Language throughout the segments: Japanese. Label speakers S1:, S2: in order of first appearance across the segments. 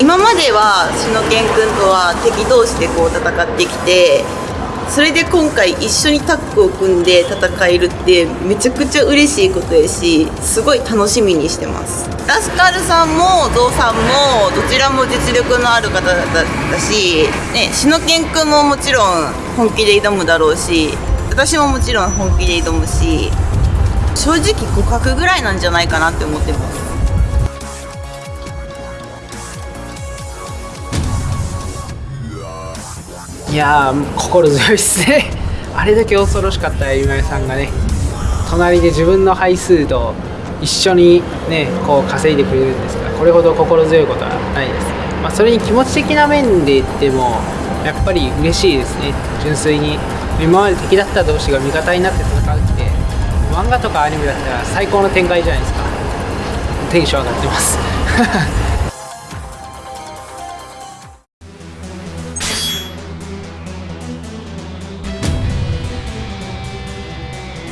S1: 今まではしのけんくんとは敵同士でこう戦ってきてそれで今回一緒にタッグを組んで戦えるってめちゃくちゃ嬉しいことやしすごい楽しみにしてます。ラスカルさんもゾウさんもどちらも実力のある方だったし、ね、しのけんくんももちろん本気で挑むだろうし私ももちろん本気で挑むし正直互角ぐらいなんじゃないかなって思ってます。
S2: いやー心強いっすね。あれだけ恐ろしかった今井さんがね隣で自分の配数と一緒にねこう稼いでくれるんですがこれほど心強いことはないですね、まあ、それに気持ち的な面で言ってもやっぱり嬉しいですね。純粋に今まで敵だった同士が味方になって戦うって漫画とかアニメだったら最高の展開じゃないですか。テンション上がってます。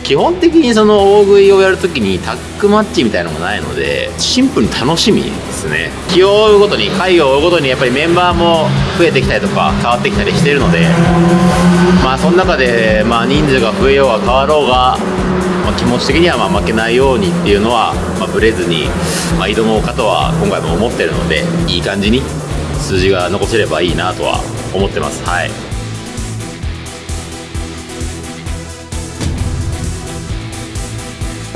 S3: 基本的にその大食いをやるときにタッグマッチみたいなのがないのでシンプルに楽しみですね。気を追うごとに回を追うごとにやっぱりメンバーも増えてきたりとか変わってきたりしてるのでまあその中でまあ人数が増えようが変わろうが、まあ、気持ち的にはまあ負けないようにっていうのは、まあ、ブレずに、まあ、挑もうかとは今回も思ってるのでいい感じに数字が残せればいいなとは思ってます。はい。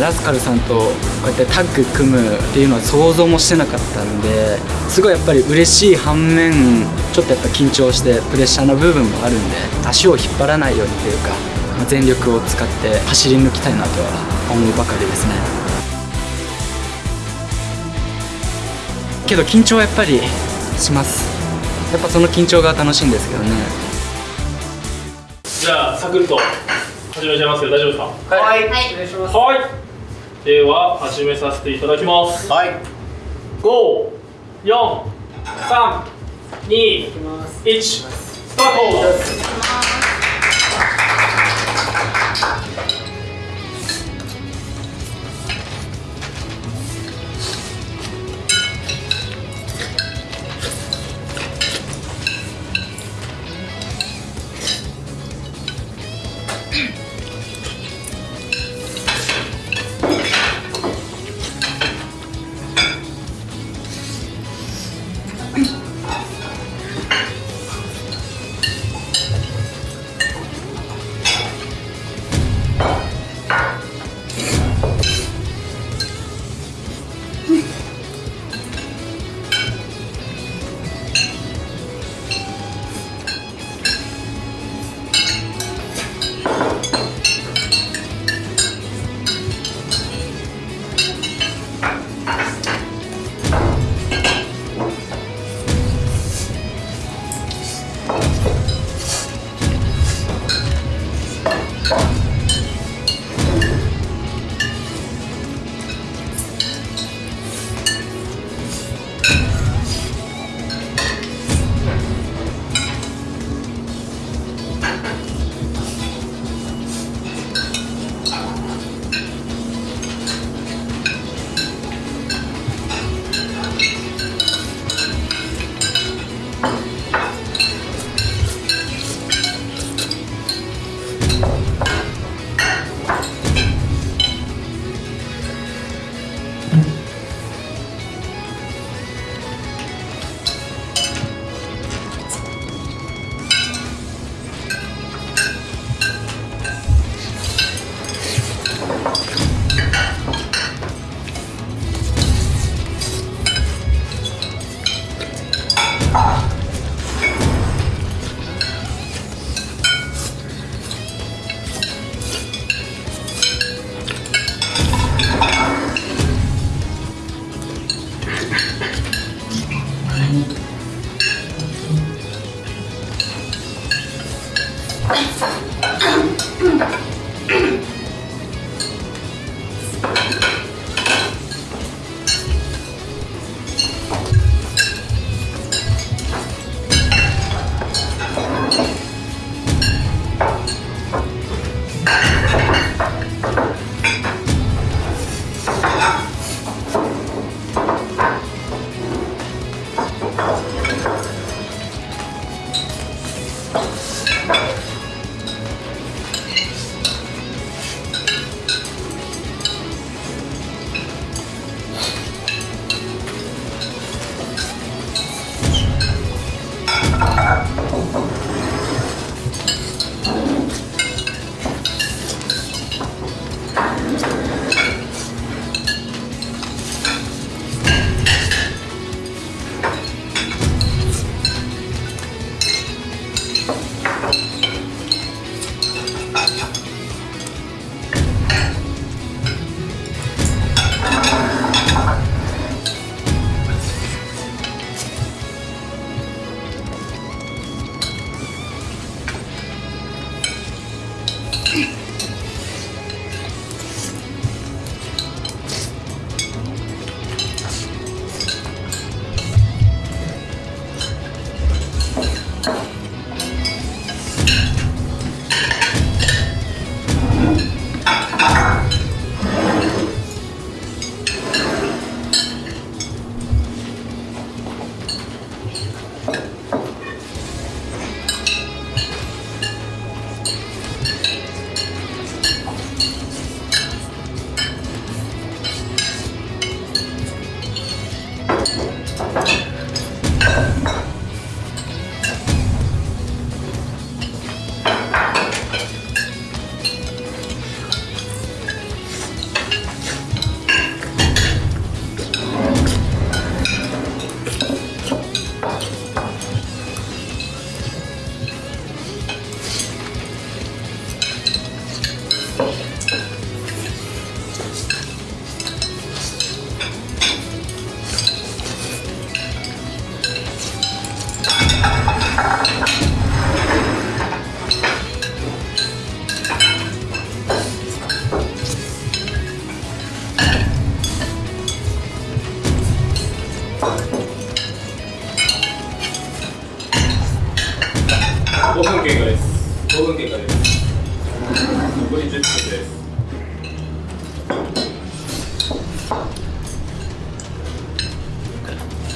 S4: ラスカルさんとこうやってタッグ組むっていうのは想像もしてなかったんですごいやっぱり嬉しい反面ちょっとやっぱ緊張してプレッシャーな部分もあるんで足を引っ張らないようにというか、まあ、全力を使って走り抜きたいなとは思うばかりですね。けど緊張はやっぱりします。やっぱその緊張が楽しいんですけどね。
S5: じゃあサクッと始めちゃいますけど大丈夫ですか？
S2: はい、
S1: はい。
S2: お願いします。
S5: はいでは始めさせていただきます。
S3: はい。
S5: 54321スタート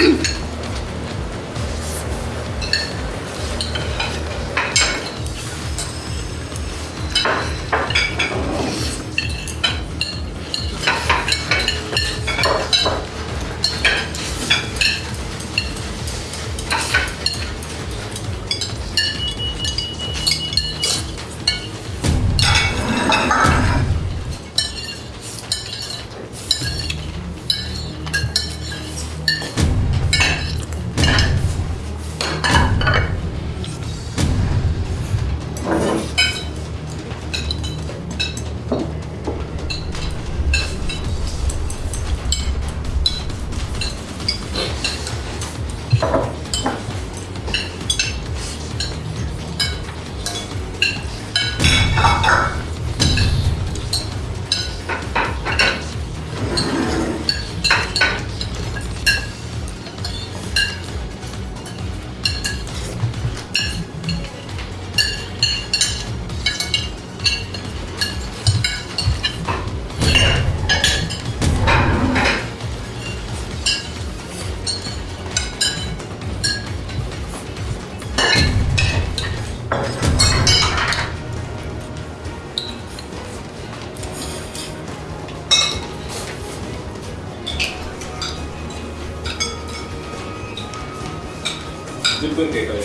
S5: Yeah. 10分
S6: 経過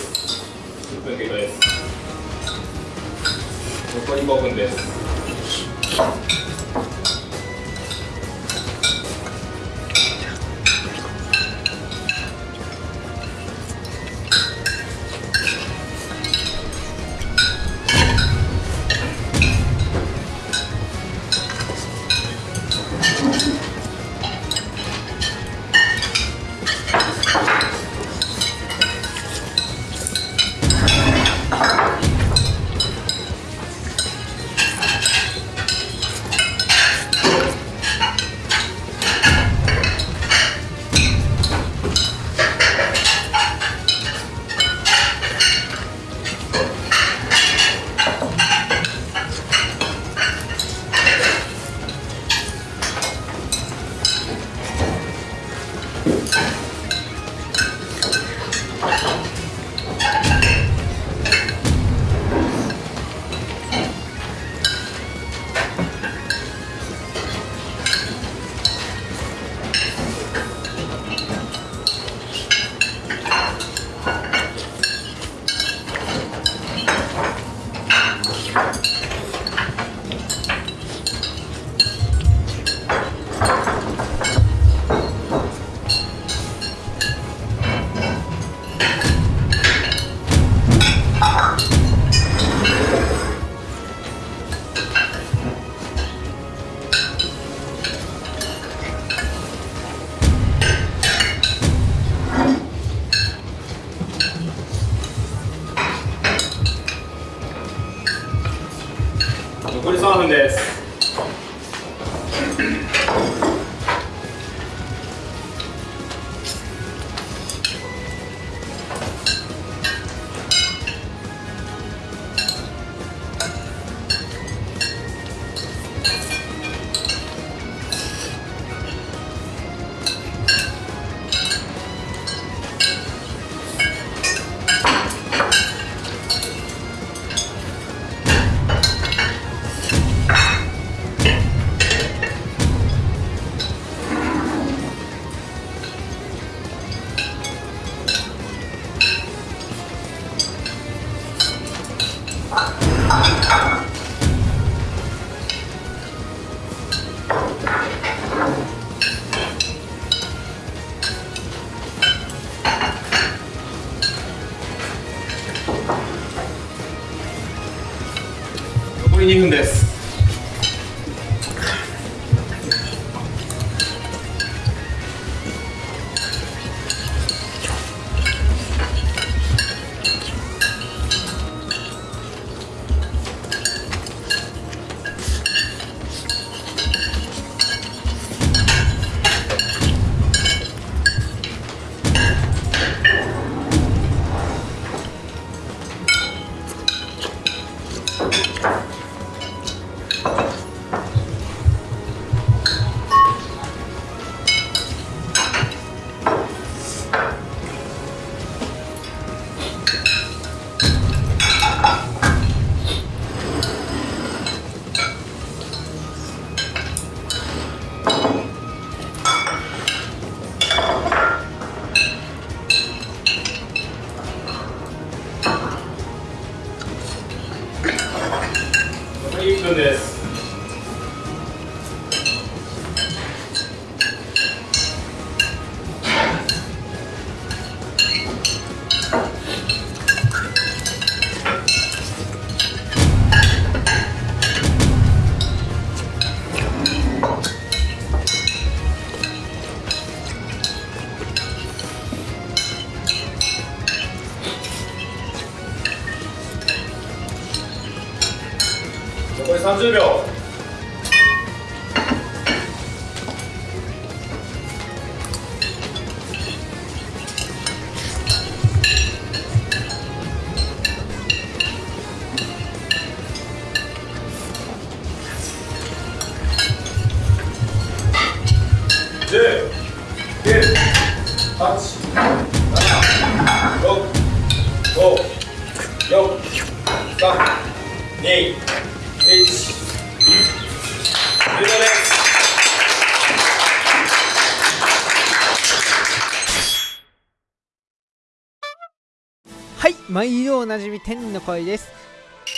S2: はい毎度おなじみ天の声です。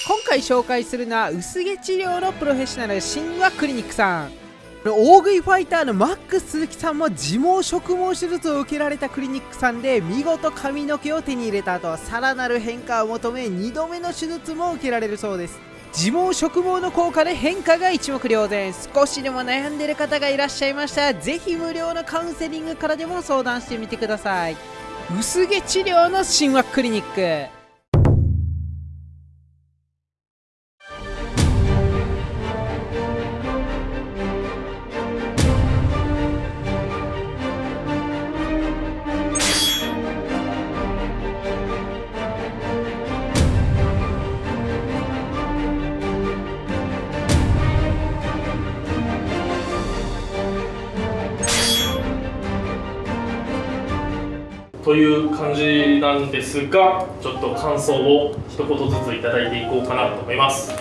S2: 今回紹介するのは薄毛治療のプロフェッショナル神話クリニックさん。大食いファイターのマックス鈴木さんも自毛植毛手術を受けられたクリニックさんで見事髪の毛を手に入れた後さらなる変化を求め2度目の手術も受けられるそうです。自毛植毛の効果で変化が一目瞭然。少しでも悩んでる方がいらっしゃいましたらぜひ無料のカウンセリングからでも相談してみてください。薄毛治療の神話クリニック。
S5: なんですがちょっと感想を一言ずついただいていこうかなと思います。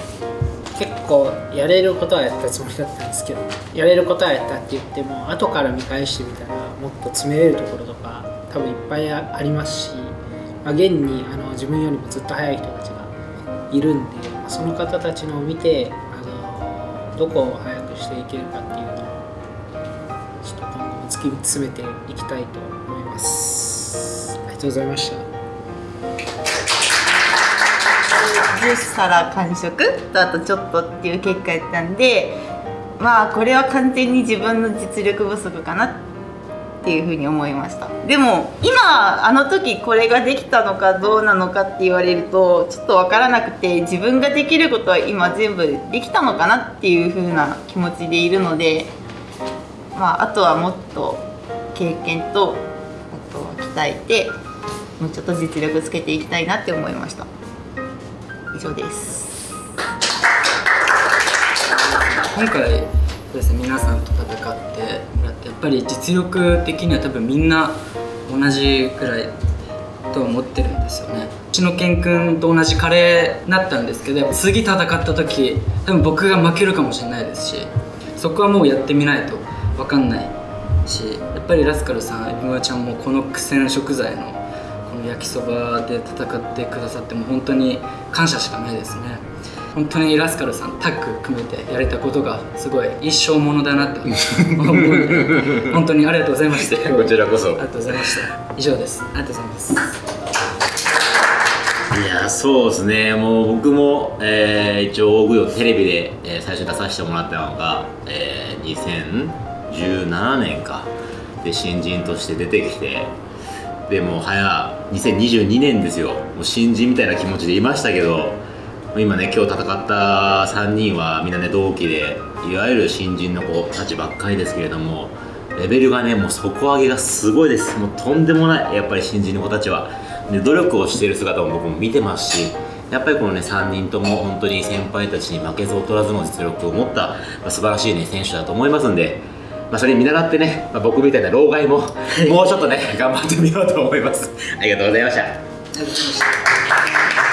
S2: 結構やれることはやったつもりだったんですけどやれることはやったって言っても後から見返してみたらもっと詰めれるところとか多分いっぱいありますし、まあ、現にあの自分よりもずっと速い人たちがいるんで、まあその方たちのを見てあのどこを速くしていけるかっていうのをちょっと今後も突き詰めていきたいと思います。ありがとうございました。
S1: 10皿完食とあとちょっとっていう結果やったんでまあこれは完全に自分の実力不足かなっていうふうに思いましたでも今あの時これができたのかどうなのかって言われるとちょっと分からなくて自分ができることは今全部できたのかなっていうふうな気持ちでいるのでまああとはもっと経験とあとは鍛えてもうちょっと実力つけていきたいなって思いました以上です。
S4: 今回ですね皆さんと戦ってもらってやっぱり実力的には多分みんな同じくらいと思ってるんですよね。うちの健くんと同じカレーになったんですけど次戦った時多分僕が負けるかもしれないですしそこはもうやってみないと分かんないしやっぱりラスカルさんエビマちゃんもこの苦戦食材の焼きそばで戦ってくださっても本当に感謝しかないですね。本当にラスカルさんタッグ組めてやれたことがすごい一生ものだなって思うので本当にありがとうございました。
S3: こちらこそ。
S4: ありがとうございました。以上です。ありがとうございます。
S3: いやそうですね。もう僕も、えー一応大食いをテレビで、えー最初出させてもらったのが、えー2017年か。で新人として出てきて。でもう早2022年ですよ。もう新人みたいな気持ちでいましたけど今ね今日戦った3人はみんなね同期でいわゆる新人の子たちばっかりですけれどもレベルがねもう底上げがすごいです。もうとんでもないやっぱり新人の子たちは。で努力をしている姿も僕も見てますしやっぱりこのね3人とも本当に先輩たちに負けず劣らずの実力を持った、まあ、素晴らしいね選手だと思いますんで、まあ、それに見習ってね、まあ、僕みたいな老害ももうちょっとね頑張ってみようと思います。ありがとうございました。
S4: ありがとうございました